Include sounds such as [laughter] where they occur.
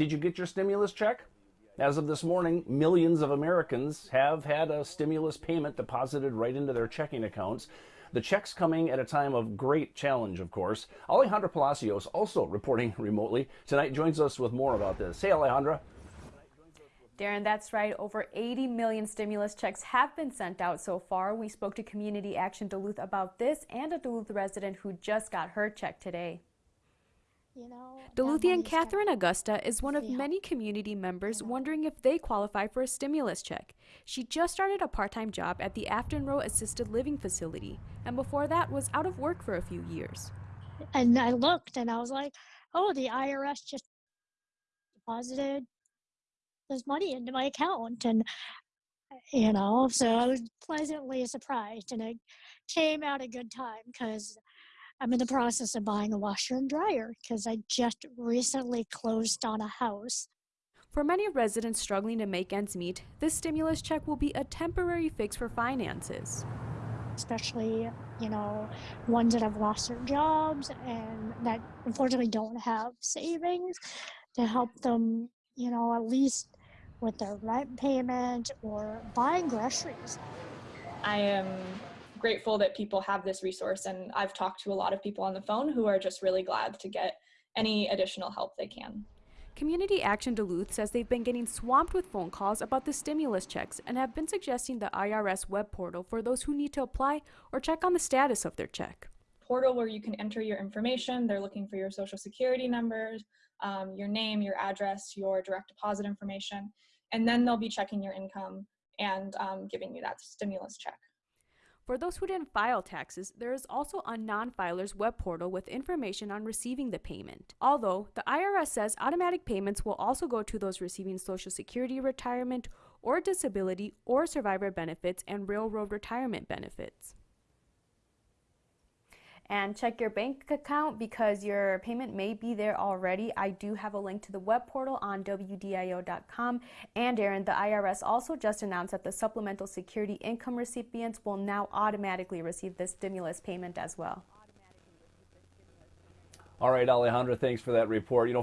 did you get your stimulus check? As of this morning, millions of Americans have had a stimulus payment deposited right into their checking accounts. The checks coming at a time of great challenge, of course. Alejandra Palacios also reporting [laughs] remotely tonight joins us with more about this. Hey, Alejandra. Darren, that's right. Over 80 million stimulus checks have been sent out so far. We spoke to Community Action Duluth about this and a Duluth resident who just got her check today. You know, Duluthian Catherine Augusta is one of many community members wondering if they qualify for a stimulus check. She just started a part-time job at the Aftenro Assisted Living Facility, and before that was out of work for a few years. And I looked and I was like, oh, the IRS just deposited this money into my account. And, you know, so I was pleasantly surprised. And it came out a good time because I'm in the process of buying a washer and dryer because I just recently closed on a house. For many residents struggling to make ends meet, this stimulus check will be a temporary fix for finances. Especially, you know, ones that have lost their jobs and that unfortunately don't have savings to help them, you know, at least with their rent payment or buying groceries. I am grateful that people have this resource and I've talked to a lot of people on the phone who are just really glad to get any additional help they can. Community Action Duluth says they've been getting swamped with phone calls about the stimulus checks and have been suggesting the IRS web portal for those who need to apply or check on the status of their check. Portal where you can enter your information. They're looking for your social security numbers, um, your name, your address, your direct deposit information, and then they'll be checking your income and um, giving you that stimulus check. For those who didn't file taxes, there is also a non-filer's web portal with information on receiving the payment. Although, the IRS says automatic payments will also go to those receiving Social Security retirement or disability or survivor benefits and railroad retirement benefits and check your bank account because your payment may be there already. I do have a link to the web portal on WDIO.com. And Aaron, the IRS also just announced that the supplemental security income recipients will now automatically receive this stimulus payment as well. All right, Alejandra, thanks for that report. You know,